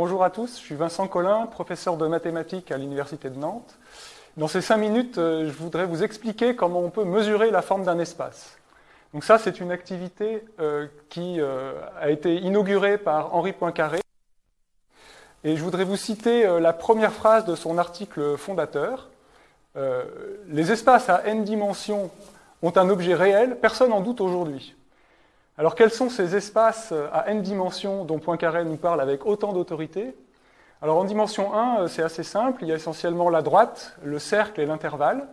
bonjour à tous. Je suis Vincent Collin, professeur de mathématiques à l'Université de Nantes. Dans ces cinq minutes, euh, je voudrais vous expliquer comment on peut mesurer la forme d'un espace. Donc ça, c'est une activité euh, qui euh, a été inaugurée par Henri Poincaré. Et je voudrais vous citer la première phrase de son article fondateur. les espaces à n dimensions ont un objet réel, personne n'en doute aujourd'hui. Alors quels sont ces espaces à n dimensions dont Poincaré nous parle avec autant d'autorité? Alors en dimension 1, c'est assez simple, il y a essentiellement la droite, le cercle et l'intervalle.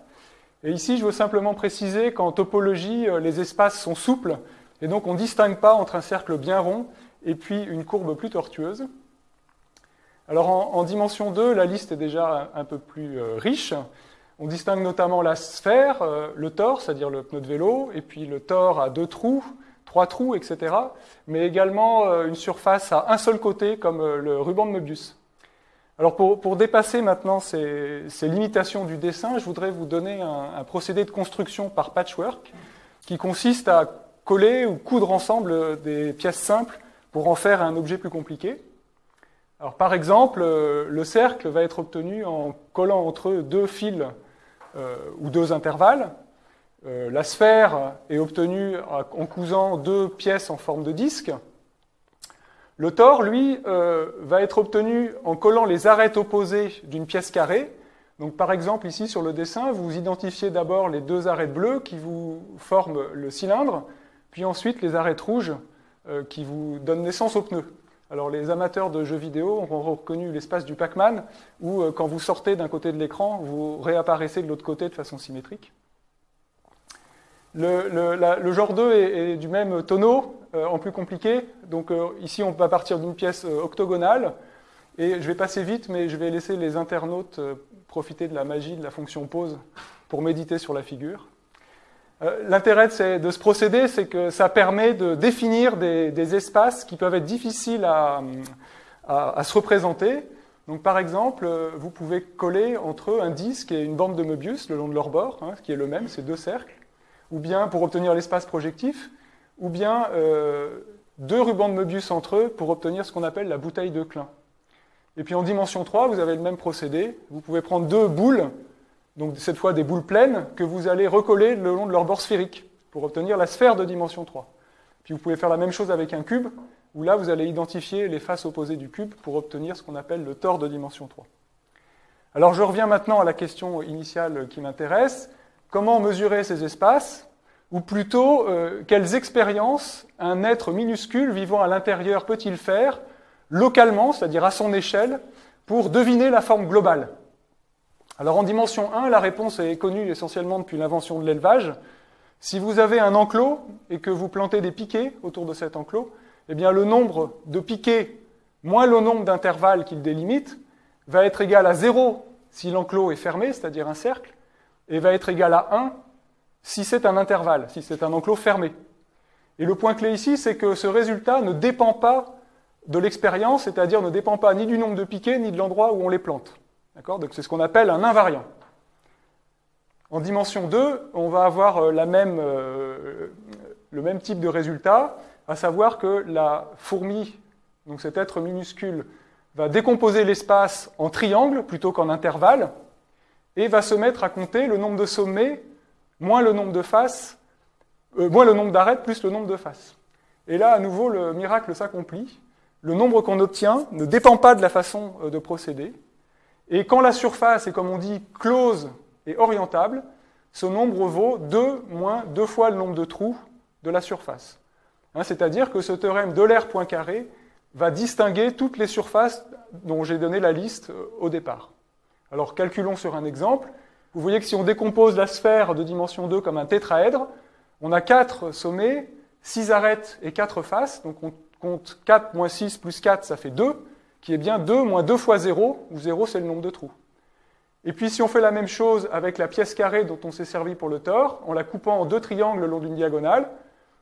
Et ici, je veux simplement préciser qu'en topologie, les espaces sont souples, et donc on ne distingue pas entre un cercle bien rond et puis une courbe plus tortueuse. Alors en, dimension 2, la liste est déjà un, peu plus euh, riche. On distingue notamment la sphère, euh, le tore, c'est-à-dire le pneu de vélo, et puis le tore à deux trous, trois trous, etc. Mais également euh, une surface à un seul côté, comme euh, le ruban de Möbius. Alors pour, dépasser maintenant ces, limitations du dessin, je voudrais vous donner un, procédé de construction par patchwork qui consiste à coller ou coudre ensemble des pièces simples pour en faire un objet plus compliqué. Alors par exemple, euh, le cercle va être obtenu en collant entre eux deux fils ou deux intervalles, euh, la sphère est obtenue en cousant deux pièces en forme de disque. Le tore, lui, euh, va être obtenu en collant les arêtes opposées d'une pièce carrée. Donc, par exemple, ici sur le dessin, vous identifiez d'abord les deux arêtes bleues qui vous forment le cylindre, puis ensuite les arêtes rouges euh, qui vous donnent naissance au pneu. Alors, les amateurs de jeux vidéo auront reconnu l'espace du Pac-Man, où quand vous sortez d'un côté de l'écran, vous réapparaissez de l'autre côté de façon symétrique. Le, genre 2 est, du même tonneau, euh, en plus compliqué. Donc euh, ici, on va partir d'une pièce euh, octogonale. Et je vais passer vite, mais je vais laisser les internautes profiter de la magie de la fonction pause pour méditer sur la figure. L'intérêt de ce procédé, c'est que ça permet de définir des, espaces qui peuvent être difficiles à, se représenter. Donc, par exemple, vous pouvez coller entre un disque et une bande de Möbius le long de leur bord, hein, qui est le même, c'est deux cercles ou bien pour obtenir l'espace projectif, ou bien euh, deux rubans de Möbius entre eux pour obtenir ce qu'on appelle la bouteille de Klein. Et puis en dimension 3, vous avez le même procédé. Vous pouvez prendre deux boules, donc cette fois des boules pleines, que vous allez recoller le long de leur bord sphérique pour obtenir la sphère de dimension 3. Puis vous pouvez faire la même chose avec un cube, où là vous allez identifier les faces opposées du cube pour obtenir ce qu'on appelle le tore de dimension 3. Alors je reviens maintenant à la question initiale qui m'intéresse. Comment mesurer ces espaces Ou plutôt, euh, quelles expériences un être minuscule vivant à l'intérieur peut-il faire localement, c'est-à-dire à son échelle, pour deviner la forme globale? Alors en dimension 1, la réponse est connue essentiellement depuis l'invention de l'élevage. Si vous avez un enclos et que vous plantez des piquets autour de cet enclos, eh bien le nombre de piquets moins le nombre d'intervalles qu'il délimite va être égal à 0 si l'enclos est fermé, c'est-à-dire un cercle, et va être égal à 1 si c'est un intervalle, si c'est un enclos fermé. Et le point clé ici, c'est que ce résultat ne dépend pas de l'expérience, c'est-à-dire ne dépend pas ni du nombre de piquets, ni de l'endroit où on les plante. Donc c'est ce qu'on appelle un invariant. En dimension 2, on va avoir euh, euh, le même type de résultat, à savoir que la fourmi, donc cet être minuscule, va décomposer l'espace en triangle plutôt qu'en intervalle, et va se mettre à compter le nombre de sommets moins le nombre de faces, euh, moins le nombre d'arêtes plus le nombre de faces. Et là, à nouveau, le miracle s'accomplit. Le nombre qu'on obtient ne dépend pas de la façon euh, de procéder. Et quand la surface est, comme on dit, close et orientable, ce nombre vaut 2 moins 2 fois le nombre de trous de la surface. Hein, c'est-à-dire que ce théorème de l'air point carré va distinguer toutes les surfaces dont j'ai donné la liste euh, au départ. Alors calculons sur un exemple. Vous voyez que si on décompose la sphère de dimension 2 comme un tétraèdre, on a 4 sommets, 6 arêtes et 4 faces. Donc on compte 4 moins 6 plus 4, ça fait 2, qui est bien 2 moins 2 fois 0, où 0 c'est le nombre de trous. Et puis si on fait la même chose avec la pièce carrée dont on s'est servi pour le tore, en la coupant en deux triangles le long d'une diagonale,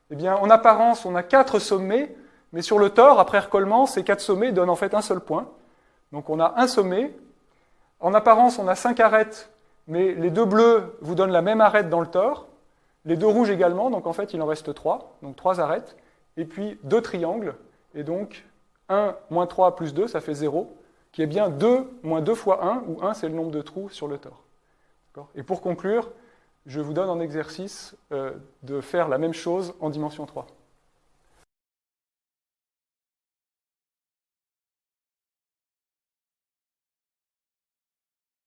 eh bien en apparence on a 4 sommets, mais sur le tore, après recollement, ces 4 sommets donnent en fait un seul point. Donc on a un sommet, en apparence, on a cinq arêtes, mais les deux bleus vous donnent la même arête dans le tore, les deux rouges également, donc en fait il en reste trois, donc trois arêtes, et puis deux triangles, et donc 1 moins 3 plus 2, ça fait 0, qui est bien 2 moins 2 fois 1, où 1 c'est le nombre de trous sur le tore. Et pour conclure, je vous donne en exercice euh, de faire la même chose en dimension 3.